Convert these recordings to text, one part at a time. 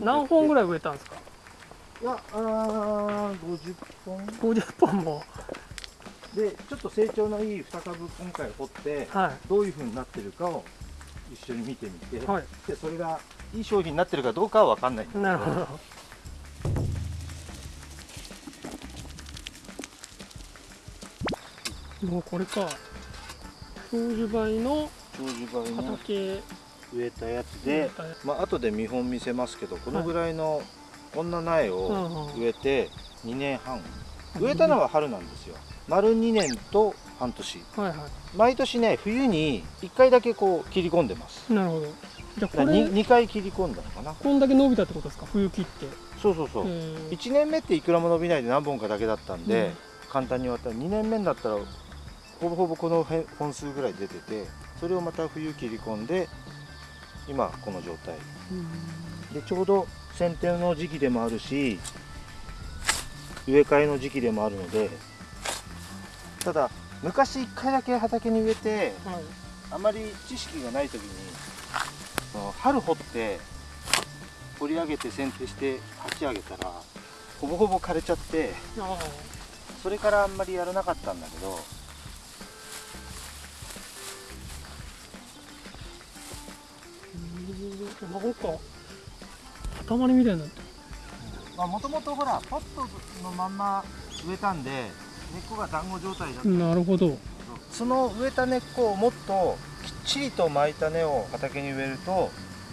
何本ぐらい植えたんですか？いやあー50本。50本も。でちょっと成長のいい2株今回掘ってはどういう風になってるかを一緒に見てみて、いはい。でそれがいい商品になってるかどうかは分かんないんだけど。なるほど。もうこれか。長寿梅の長寿梅の畑植えたやつで、まあ後で見本見せますけどこのぐらいのこんな苗うんをうん。植えて2年半。植えたのは春なんですよ。丸2年と半年。はいは毎年ね冬に1回だけこう切り込んでます。いなるほど。じゃあだからこれ 2, 回切り込んだのかな。こんだけ伸びたってことですか？冬切って。そうそうそう、へー。1年目っていくらも伸びないで何本かだけだったんで、うん。簡単に終わった。ら2年目になったらほぼほぼこのへ本数ぐらい出ててそれをまた冬切り込んで今この状態。でちょうど剪定の時期でもあるし植え替えの時期でもあるのでただ昔1回だけ畑に植えてはい。あまり知識がない時に春掘って掘り上げて剪定して鉢上げたらほぼほぼ枯れちゃってあそれからあんまりやらなかったんだけどなんか塊みたいになってもともとほらポットのまんま植えたんで根っこが団子状態だった。るなるほど。その植えた根っこをもっときっちりと巻いた根を畑に植えると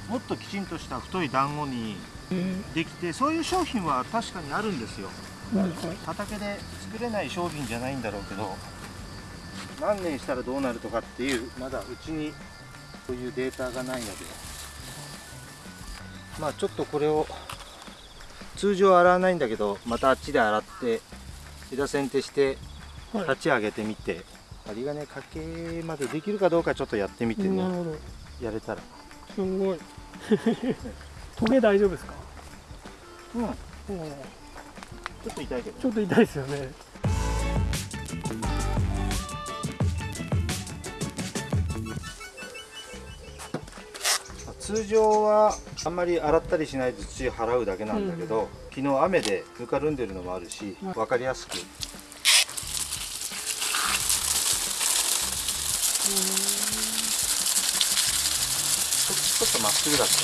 もっときちんとした太い団子にえできてそういう商品は確かにあるんですよ。畑で作れない商品じゃないんだろうけど何年したらどうなるとかっていうまだうちにそういうデータがないのでまあちょっとこれを通常洗わないんだけどまたあっちで洗って枝剪定してはい。立ち上げてみて針金かけまでできるかどうかちょっとやってみてねやれたら。すごい。トゲ大丈夫ですか？うん。ちうん。ょっと痛いけど。ちょっと痛いですよね通常はあんまり洗ったりしないで土を払うだけなんだけど、昨日雨でぬかるんでるのもあるし、はい。分かりやすく。ちょちょっとまっすぐだったね。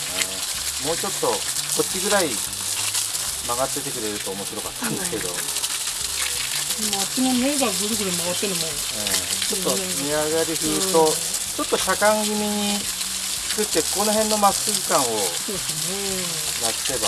もうちょっとこっちぐらい曲がっててくれると面白かったんだけど、今あっちの目がぐるぐる回ってるのもちょっと値上がり風とちょっと車間気味に作ってこの辺のまっすぐ感をなくせば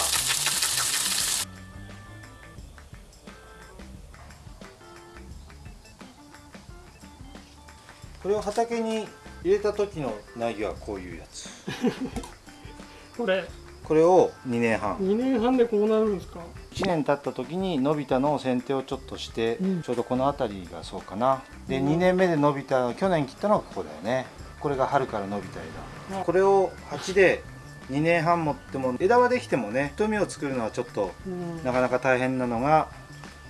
これを畑に入れた時の苗木はこういうやつ。ね これ。これを2年半。2年半でこうなるんですか？1年経った時に伸びたのを剪定をちょっとして、うん。ちょうどこの辺りがそうかな。でうん。2年目で伸びた去年切ったのはここだよねこれが春から伸びた枝。あこれを鉢で2年半持っても枝はできてもね太みを作るのはちょっとうん。なかなか大変なのが、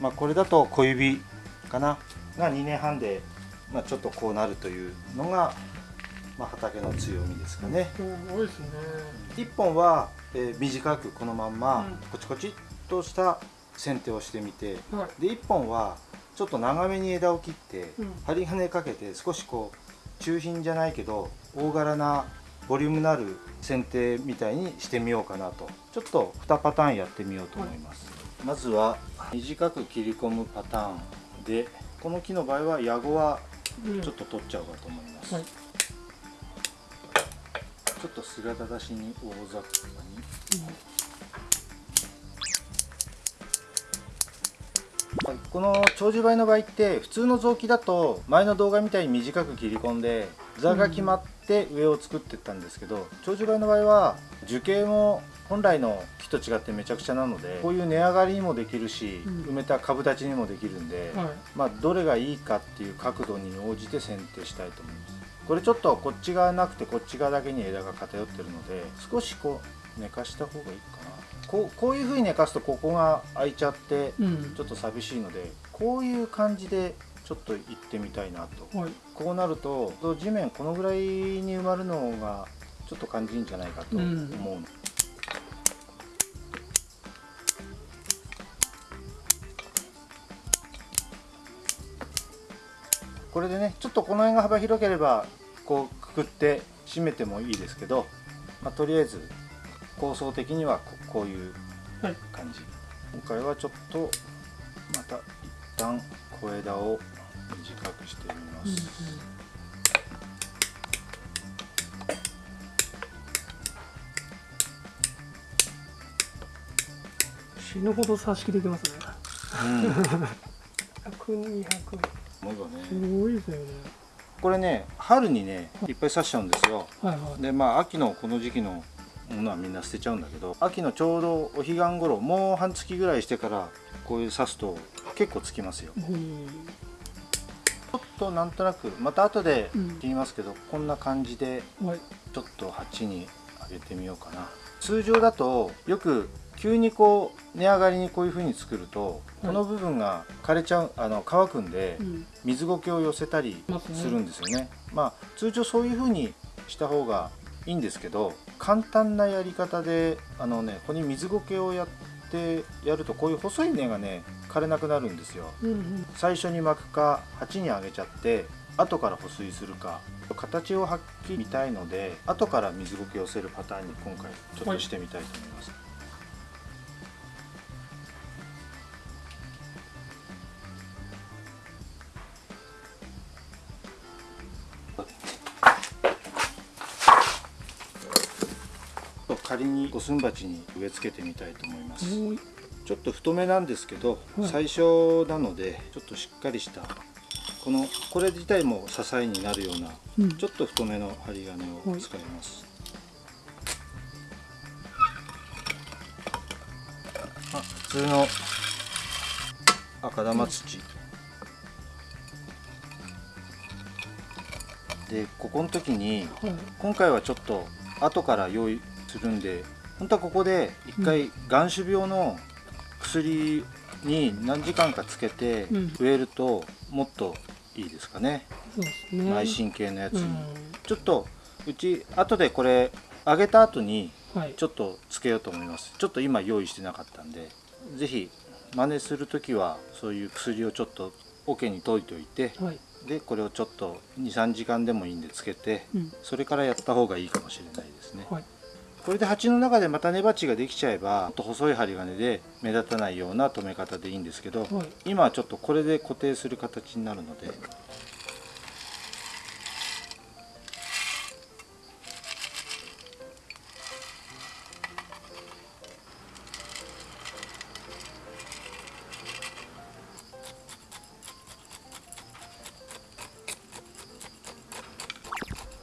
まあ、これだと小指かなが2年半で、まあ、ちょっとこうなるというのが、まあ、畑の強みですかね。すごいですね。1本は、えー短くこのまんまうん。コチコチっとした剪定をしてみてはい。で1本はちょっと長めに枝を切ってうん。針金かけて少しこう中品じゃないけど大柄なボリュームのある剪定みたいにしてみようかなと。ちょっと2パターンやってみようと思います、まずは短く切り込むパターンでこの木の場合は矢後はうん。ちょっと取っちゃおうかと思います、はい。ちょっと姿出しに大雑把にこの長寿梅の場合って普通の雑木だと前の動画みたいに短く切り込んで座が決まって上を作っていったんですけど長寿梅の場合は樹形も本来の木と違ってめちゃくちゃなのでこういう値上がりにもできるし、うん。埋めた株立ちにもできるんで、はい。まあ、どれがいいかっていう角度に応じて剪定したいと思います。これちょっとこっち側なくてこっち側だけに枝が偏ってるので少しこう寝かした方がいいかなこうこういうふうに寝かすとここが開いちゃってちょっと寂しいので、うん、こういう感じでちょっと行ってみたいなと、はい、こうなると地面このぐらいに埋まるのがちょっと感じるんじゃないかと思う、うん、これでねちょっとこの辺が幅広ければこうくくって締めてもいいですけど、まあ、とりあえず構想的にはここういうはい感じ、今回はちょっとまた一旦小枝を短くしてみます、死ぬほど差し切れてますね。うん。100200思えばすねごいですよね。これね春にねいっぱい刺しちゃうんですよ。はいはい。でまあ秋のこの時期のものはみんな捨てちゃうんだけど秋のちょうどお彼岸頃もう半月ぐらいしてからこういう刺すと結構つきますよ。うん。ちょっとなんとなくまた後でうん。言いますけど、こんな感じではい。ちょっと鉢に上げてみようかな。通常だとよく急にこう値上がりにこういう風に作ると、この部分が枯れちゃうあの乾くんで、うん。水苔を寄せたりまするんですよね。まあ通常そういう風にした方がいいんですけど簡単なやり方であのねここに水苔をやってやるとこういう細い根がね枯れなくなるんですよ。うんうん最初に巻くか鉢にあげちゃって後から保水するか形をはっきり見たいので後から水苔を寄せるパターンに今回ちょっとしてみたいと思います。仮に五寸鉢に植え付けてみたいと思います。ちょっと太めなんですけど、はい。最初なのでちょっとしっかりしたこのこれ自体も支えになるようなうん。ちょっと太めの針金を使います、あ普通の赤玉土、でここの時にはい。今回はちょっと後から用意するんで本当はここで一回眼種病の薬に何時間かつけてうん。植えるともっといいですかね、ね。内神経のやつに、うん。ちょっとうち後でこれ揚げた後にはい。ちょっとつけようと思います。ちょっと今用意してなかったんで。是非真似する時はそういう薬をちょっと桶に溶いておいてはい。でこれをちょっと23時間でもいいんでつけてうん。それからやった方がいいかもしれないですね、はいこれで鉢の中でまた根鉢ができちゃえばと細い針金で目立たないような留め方でいいんですけど、はい。今はちょっとこれで固定する形になるので。こ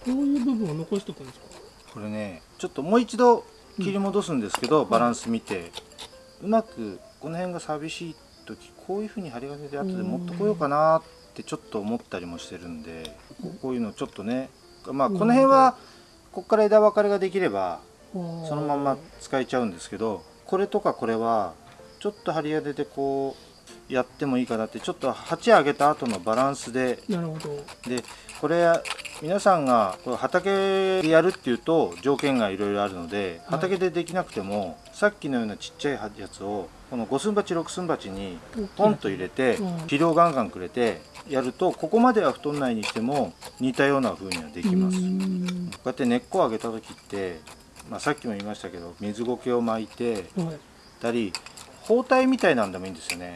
ういう部分を残しておくんですか？これねちょっともう一度切り戻すんですけど、バランス見て。うまくこの辺が寂しい時こういう風に針金で後で持ってこようかなってちょっと思ったりもしてるんでここういうのちょっとねまあこの辺はここから枝分かれができればそそのまま使えちゃうんですけどこれとかこれはちょっと針金でこうやってもいいかなってちょっと鉢上げた後のバランスで。なるほど。でこれ皆さんがこれ畑でやるっていうと条件がいろいろあるのではい。畑でできなくても、さっきのようなちっちゃいやつをこの5寸鉢6寸鉢にポンと入れてうん。肥料ガンガンくれてやるとここまでは太んないにしても似たような風にはできます。うこん。うやって根っこを上げた時って、まあ、さっきも言いましたけど水苔を巻いてはい。たり包帯みたいなんでもいいんですよね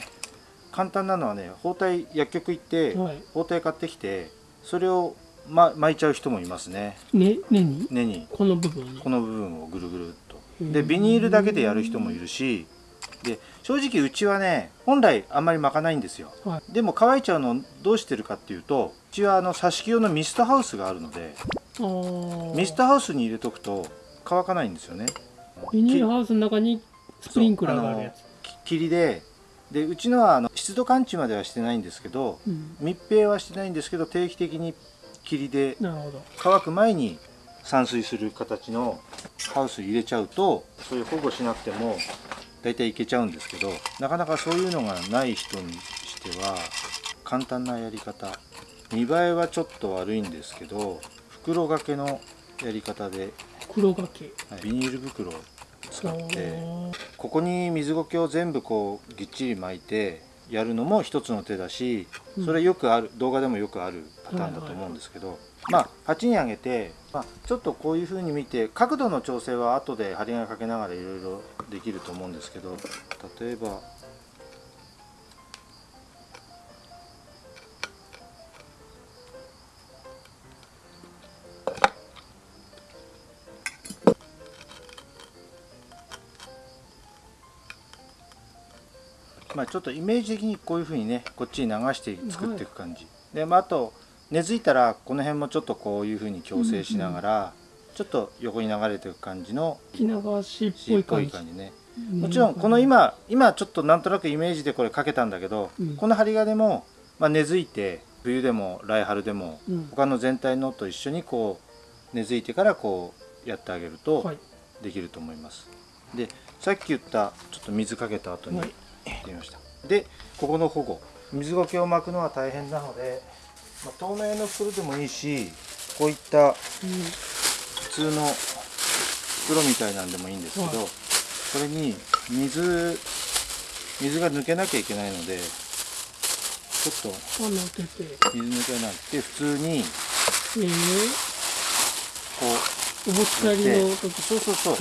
簡単なのはね包帯薬局行ってはい。包帯買ってきてそれを、ま、巻いちゃう人もいますね。ね根に？根に。この部分に？この部分をぐるぐるっと。うんでビニールだけでやる人もいるしで正直うちはね本来あんまり巻かないんですよ。はでも乾いちゃうのをどうしてるかっていうとうちはあの挿し木用のミストハウスがあるのでミストハウスに入れとくと乾かないんですよね。ビニールハウスの中にスプリンクラーがあるやつ。き霧ででうちのはあの湿度感知まではしてないんですけどうん。密閉はしてないんですけど定期的に霧で乾く前に散水する形のハウス入れちゃうとそういう保護しなくても大体いけちゃうんですけどなかなかそういうのがない人にしては簡単なやり方。見栄えはちょっと悪いんですけど袋掛けのやり方で、黒掛け。はいビニール袋を使ってここに水苔を全部こうぎっちり巻いてやるのも一つの手だしうん。それよくある動画でもよくあるパターンだと思うんですけど、まあ鉢に上げて、まあ、ちょっとこういう風に見て角度の調整は後で針金かけながらいろいろできると思うんですけど例えばまあちょっとイメージ的にこういう風にねこっちに流して作っていく感じ、で、まあ、あと根付いたらこの辺もちょっとこういう風に矯正しながら、ちょっと横に流れていく感じの沖縄市っぽシっぽい感じ。い感じね。もちろんこの今今ちょっとなんとなくイメージでこれかけたんだけど、うん。この針金も、まあ、根付いて冬でも来春でもうん。他の全体のと一緒にこう根付いてからこうやってあげるとはいできると思います、でさっき言ったちょっと水かけた後にはいやってみました。でここの保護。水苔を巻くのは大変なので、まあ透明の袋でもいいしこういった普通の袋みたいなんでもいいんですけど、はいこれに水水が抜けなきゃいけないのでちょっと水抜けなくて普通にえー、こうお持ち帰りの時。そうそうそう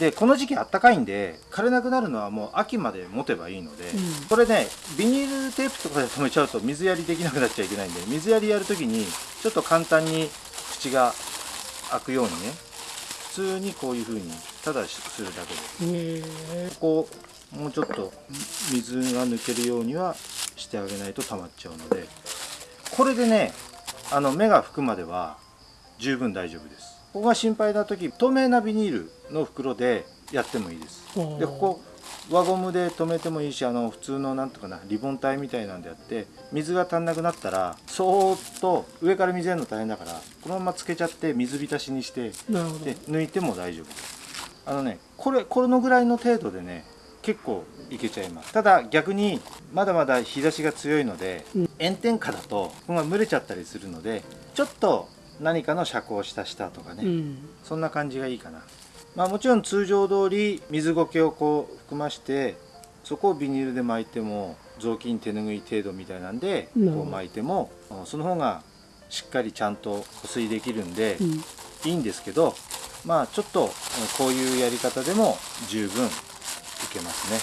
でこの時期あったかいんで枯れなくなるのはもう秋まで持てばいいので、うん。これねビニールテープとかで止めちゃうと水やりできなくなっちゃいけないんで水やりやるときにちょっと簡単に口が開くようにね普通にこういう風にただするだけでえ。ー、ここもうちょっと水が抜けるようにはしてあげないと溜まっちゃうのでこれでねあの目が拭くまでは十分大丈夫ですここが心配な時透明なビニールの袋でやってもいいです。でここ輪ゴムで留めてもいいしあの普通のなんとかなリボン体みたいなんでやって水が足んなくなったらそーっと上から水やるの大変だからこのままつけちゃって水浸しにしてで抜いても大丈夫。あのねこれこのぐらいの程度でね結構いけちゃいます。ただ逆にまだまだ日差しが強いので、うん。炎天下だとここが蒸れちゃったりするのでちょっと何かの遮光した下とかね、うん。そんな感じがいいかな。まあもちろん通常通り水苔をこう含ましてそこをビニールで巻いても雑巾手ぬぐい程度みたいなんでこう巻いてもうんその方がしっかりちゃんと保水できるんで、うん。いいんですけどまあちょっとうんこういうやり方でも十分いけますね。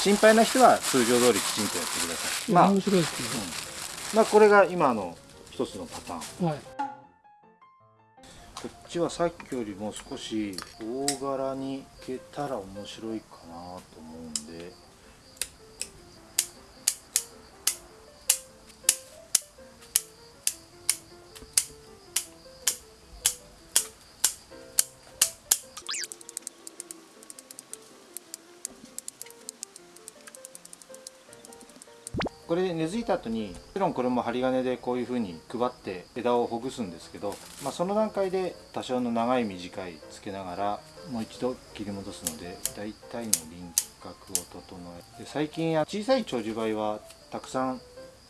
心配な人は通常通りきちんとやってください。まあ、面白いですまあこれが今の一つのパターン。ね、はいこっちはさっきよりも少し大柄にいけたら面白いかなと思うこれで根付いた後にもちろんこれも針金でこういう風に配って枝をほぐすんですけど、まあ、その段階で多少の長い短いつけながらもう一度切り戻すので大体の輪郭を整えで最近小さい長寿梅はたくさん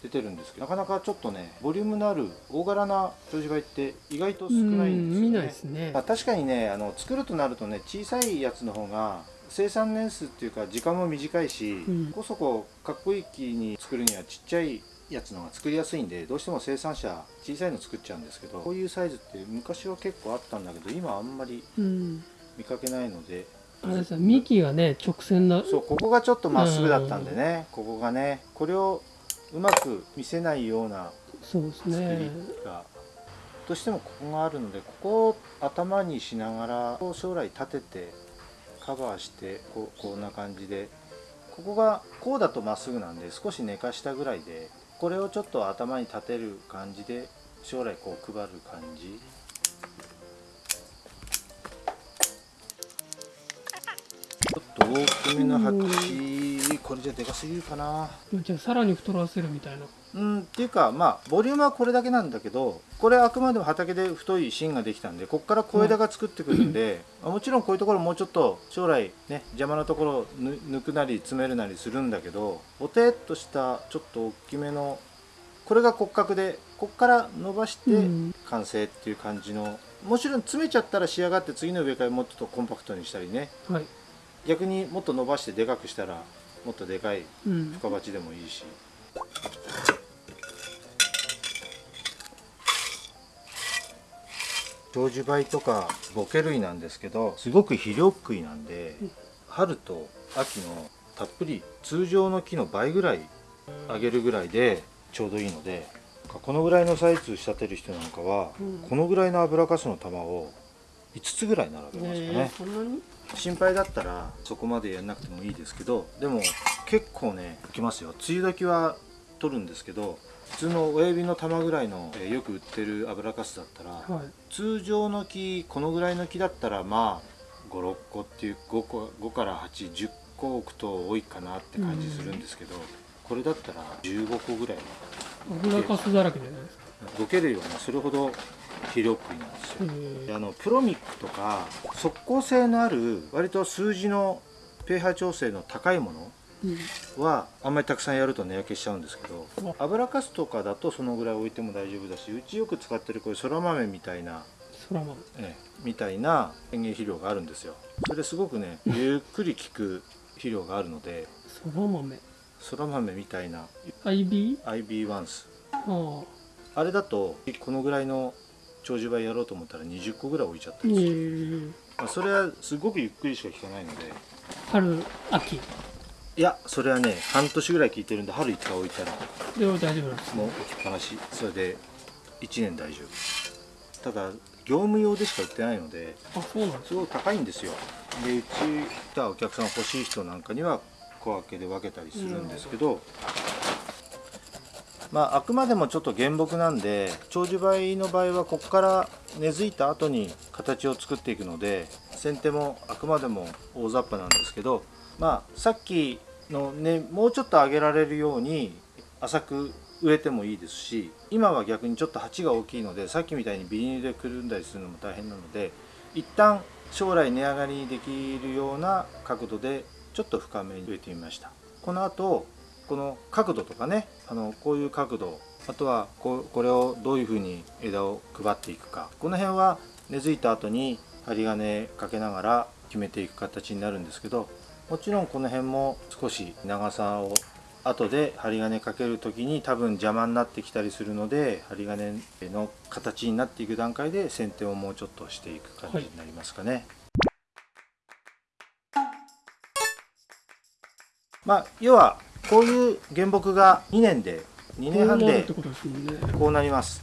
出てるんですけどなかなかちょっとねボリュームのある大柄な長寿梅って意外と少ないんですよね。見ないですね。まあ、確かにねあの作るとなるとね小さいやつの方が生産年数っていうか時間も短いし、うん。ここそこかっこいい木に作るにはちっちゃいやつの方が作りやすいんでどうしても生産者小さいの作っちゃうんですけどこういうサイズって昔は結構あったんだけど今あんまりうん。見かけないのであれですね幹がね直線なそうここがちょっとまっすぐだったんでね、ここがねこれをうまく見せないようなそうです作りねが、どうしてもここがあるのでここを頭にしながら将来立ててカバーしてここんな感じで。ここがこうだとまっすぐなんで少し寝かしたぐらいでこれをちょっと頭に立てる感じで将来こう配る感じ。ちょっと大きめの鉢これじゃでかすぎるかな。じゃあさらに太らせるみたいな。うんっていうかまあボリュームはこれだけなんだけどこれあくまでも畑で太い芯ができたんでここから小枝が作ってくるんで、あもちろんこういうところもうちょっと将来ね邪魔なところ抜くなり詰めるなりするんだけどぼてっとしたちょっと大きめのこれが骨格でここから伸ばしてうん。完成っていう感じのもちろん詰めちゃったら仕上がって次の上からもっとコンパクトにしたりね。はい。逆にもっと伸ばしてでかくしたらもっとでかいうん。深鉢でもいいし。長寿梅とかボケ類なんですけどすごく肥料食いなんでうん。春と秋のたっぷり通常の木の倍ぐらいあげるぐらいでちょうどいいのでこのぐらいのサイズ仕立てる人なんかは、うん。このぐらいの油かすの玉を5つぐらい並べますかね、心配だったらそこまでやんなくてもいいですけどでも結構ねきますよ。梅雨時は取るんですけど普通の親指の玉ぐらいの、えーよく売ってる油かすだったら、はい。通常の木このぐらいの木だったらまあ56個っていう5個5から810個置くと多いかなって感じするんですけど、これだったら15個ぐらい油かすだらけじゃないですか。ボケ類はねそれほど肥料食いなんですよ。あのプロミックとか速効性のある割と数字の pH 調整の高いものうん。はあんまりたくさんやると値焼けしちゃうんですけどあ油かすとかだとそのぐらい置いても大丈夫だしうちよく使ってるこういうそら豆みたいな、そら豆ええみたいな園芸肥料があるんですよ。それすごくねゆっくり効く肥料があるのでそら豆そら豆みたいな IB? IB ワンス。あれだとこのぐらいの長寿梅やろうと思ったら20個ぐらい置いちゃったえりする、ー、まあ、それはすごくゆっくりしか効かないので。春秋。いやそれはね半年ぐらい効いてるんで春1回置いたら。では大丈夫なんですもう置きっぱなし。それで1年大丈夫。ただ業務用でしか売ってないのであそうなんすごい高いんですよ。でうち来たお客さん欲しい人なんかには小分けで分けたりするんですけどまああくまでもちょっと原木なんで長寿梅の場合はここから根付いた後に形を作っていくので先手もあくまでも大雑把なんですけどまあさっきのねもうちょっと上げられるように浅く植えてもいいですし今は逆にちょっと鉢が大きいのでさっきみたいにビニールでくるんだりするのも大変なので一旦将来値上がりにできるような角度でちょっと深めに植えてみました。この後この角度とかねあのこういう角度あとはこうこれをどういうふうに枝を配っていくかこの辺は根付いた後に針金かけながら決めていく形になるんですけどもちろんこの辺も少し長さを後で針金かける時に多分邪魔になってきたりするので針金の形になっていく段階で剪定をもうちょっとしていく感じになりますかね。まあ要はこういう原木が2年で2年半でこうなります。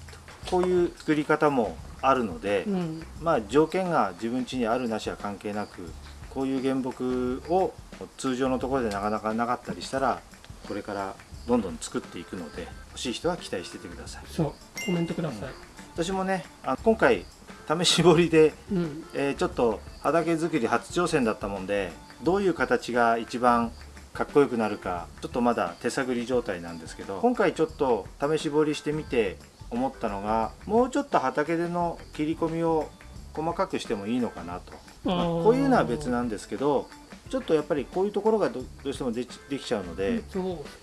こういう作り方もあるので、うん。まあ条件が自分家にあるなしは関係なくこういう原木を通常のところでなかなかなかったりしたらこれからどんどん作っていくので欲しい人は期待しててください。そう。コメントください。私もねあ今回試し彫りで、うん。えーちょっと畑作り初挑戦だったもんでどういう形が一番かっこよくなるかちょっとまだ手探り状態なんですけど今回ちょっと試し彫りしてみて思ったのがもうちょっと畑での切り込みを細かくしてもいいのかなと、まあこういうのは別なんですけどちょっとやっぱりこういうところがどどうしてもできちゃうので、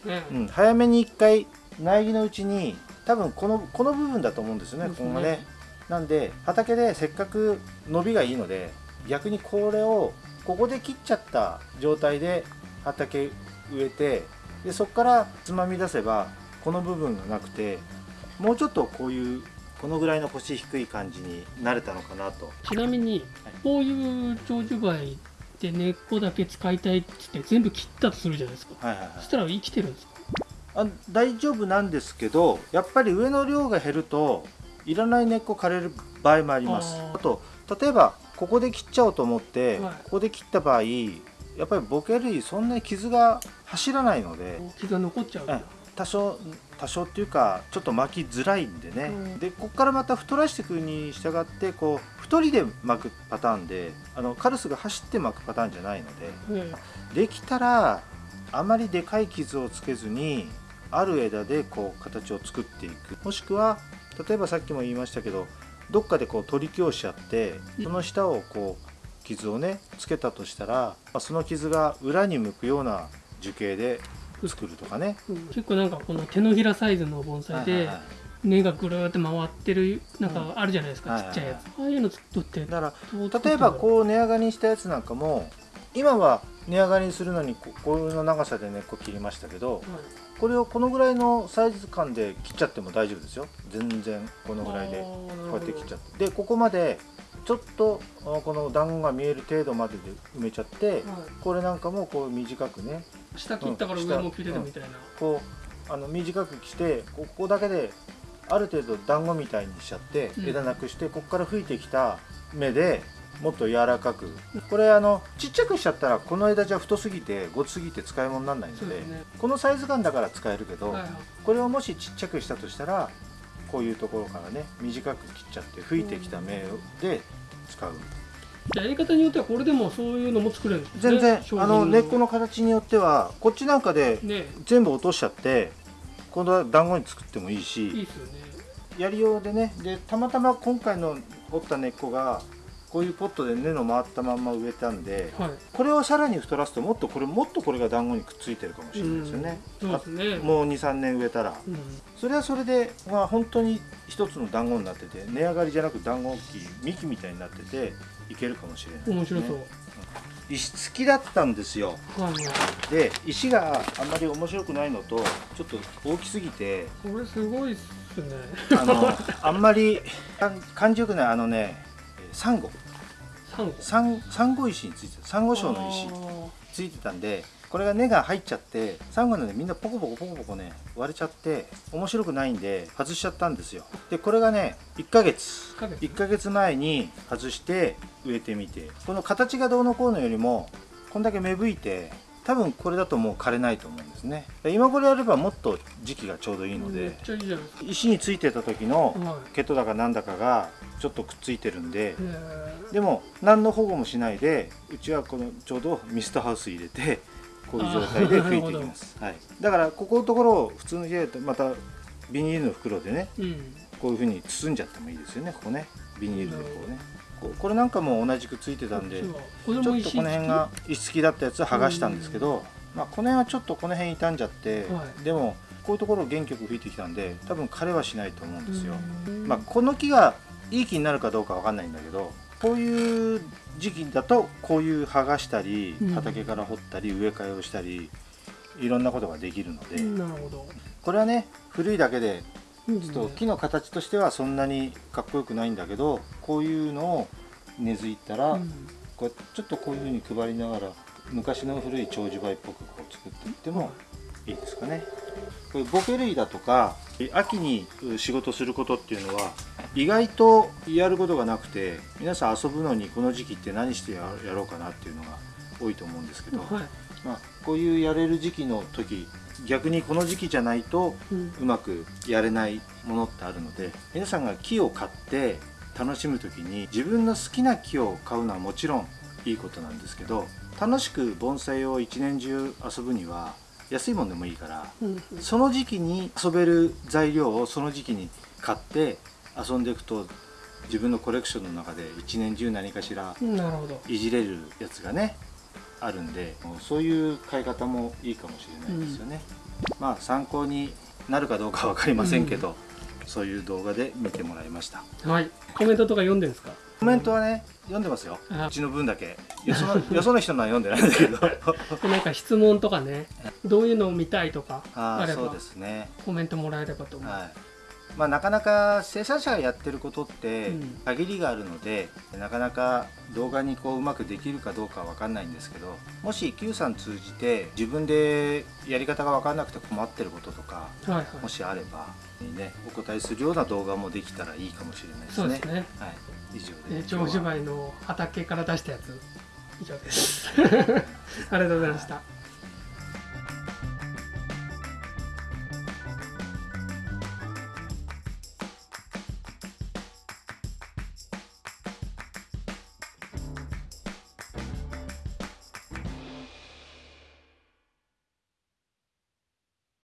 ね。うん、早めに一回苗木のうちに多分このこの部分だと思うんですよねね。ここがね。なんで畑でせっかく伸びがいいので逆にこれをここで切っちゃった状態で畑植えてでそこからつまみ出せばこの部分がなくてもうちょっとこういうこのぐらいの腰低い感じになれたのかなと。ちなみにこういう長寿梅で根っこだけ使いたいっつって全部切ったとするじゃないですか。はいはいはい。そしたら生きてるんですか？あ大丈夫なんですけどやっぱり上の量が減るといらない根っこ枯れる場合もあります。あと例えばここで切っちゃおうと思って、はい。ここで切った場合やっぱりボケ類そんなに傷が走らないので傷が残っちゃう。うん。多少多少っていうかちょっと巻きづらいんでね、うん。でここからまた太らしていくに従ってこう太りで巻くパターンであのカルスが走って巻くパターンじゃないのでえできたらあまりでかい傷をつけずにある枝でこう形を作っていく。もしくは例えばさっきも言いましたけどどっかでこう取り強しちゃってその下をこう傷をねつけたとしたらまあその傷が裏に向くような樹形で作るとかね。うん。結構なんかこの手のひらサイズの盆栽ではいはいはい。根がぐるーって回ってるなんかあるじゃないですか、うんちっちゃいやはいつ。ああいうのとって。だから例えばこう値上がりしたやつなんかも今は値上がりするのにここういうの長さで根っこ切りましたけどこれをこのぐらいのサイズ感で切っちゃっても大丈夫ですよ。全然このぐらいでこうやって切っちゃって。でここまでちょっとあこの団子が見える程度までで埋めちゃってはい。これなんかもこう短くね。下切ったから上も切れるみたいな、こうあの短くしてここだけである程度団子みたいにしちゃってうん。枝なくしてここから吹いてきた芽でもっと柔らかく。これあのちっちゃくしちゃったらこの枝じゃ太すぎてごつすぎて使い物にならないのでね。このサイズ感だから使えるけど、はいはい。これをもしちっちゃくしたとしたらこういうところからね短く切っちゃって吹いてきた芽で使う。やり方によってはこれでもそういうのも作れるんですね。全然あの根っこの形によってはこっちなんかでね。全部落としちゃって今度は団子に作ってもいいしいいですよね。やりようでね。でたまたま今回の折った根っこがこういうポットで根の回ったまんま植えたんではい。これをさらに太らすともっとこれもっとこれが団子にくっついてるかもしれないですよね、うんね。あもう23年植えたら。うん。それはそれで、まあ、本当に一つの団子になってて値上がりじゃなく団子木幹みたいになってていけるかもしれないですね、面白そう、石付きだったんですよ。はい。はいで石があんまり面白くないのとちょっと大きすぎてこれすごいっすね。あのあんまり感じよくない。あのねえーサンゴ。サンゴ。サンゴ石についてた。サンゴ礁の石。ついてたんでこれが根が入っちゃってサンゴなんでみんなポコポコポコポコね割れちゃって面白くないんで外しちゃったんですよ。でこれがね1ヶ月。ヶ月。1ヶ月前に外して植えてみて。この形がどうのこうのよりもこんだけ芽吹いて多分これだともう枯れないと思うんですね。今これやればもっと時期がちょうどいいので石についてた時のは毛とだかなんだかがちょっとくっついてるんででも何の保護もしないでうちはこのちょうどミストハウス入れてこういう状態で吹いていきます、はい、だからここのところを普通の家だとまたビニールの袋でねーうん。こういうふうに包んじゃってもいいですよね。ここね。ビニールでこうねこれなんかも同じくついてたんでちょっとこの辺が石付きだったやつは剥がしたんですけど、まあ、この辺はちょっとこの辺傷んじゃって、はい。でもこういうところを元気よく吹いてきたんで多分枯れはしないと思うんですよ、うん。まあ、この木がいい木になるかどうかわかんないんだけどこういう時期だとこういう剥がしたりうん。畑から掘ったり植え替えをしたりいろんなことができるので、これはね古いだけでうんちょっと木の形としてはそんなにかっこよくないんだけどこういうのを根付いたら、うん。こうちょっとこういうふうに配りながら昔の古い長寿梅っぽくこう作っていってもいいですかね。こういうボケ類だとか秋に仕事することっていうのは意外とやることがなくて皆さん遊ぶのにこの時期って何してややろうかなっていうのが多いと思うんですけど、はい。まあ、こういうやれる時期の時逆にこの時期じゃないとうん。うまくやれないものってあるので皆さんが木を買って楽しむ時に自分の好きな木を買うのはもちろんいいことなんですけど楽しく盆栽を一年中遊ぶには安いもんでもいいからうん。その時期に遊べる材料をその時期に買って遊んでいくと自分のコレクションの中で一年中何かしらいじれるやつがねあるんでそういう買い方もいいかもしれないですよね、まあ参考になるかどうかは分かりませんけど、そういう動画で見てもらいました。はい。コメントとか読んでるんですか？コメントはね読んでますよ。あ。うちの分だけ。よその よその人のは読んでないんだけど。なんか質問とかねどういうのを見たいとかああればあそうですね。コメントもらえればと思う、はいまあ、なかなか生産者がやってることってうん。限りがあるので、なかなか動画にこううまくできるかどうかは分かんないんですけどもし Q さん通じて自分でやり方が分かんなくて困ってることとかはいはい。もしあれば、ね、お答えするような動画もできたらいいかもしれないですね。そうですね。はい、以上で。長寿梅の畑から出したやつ。以上です。ありがとうございました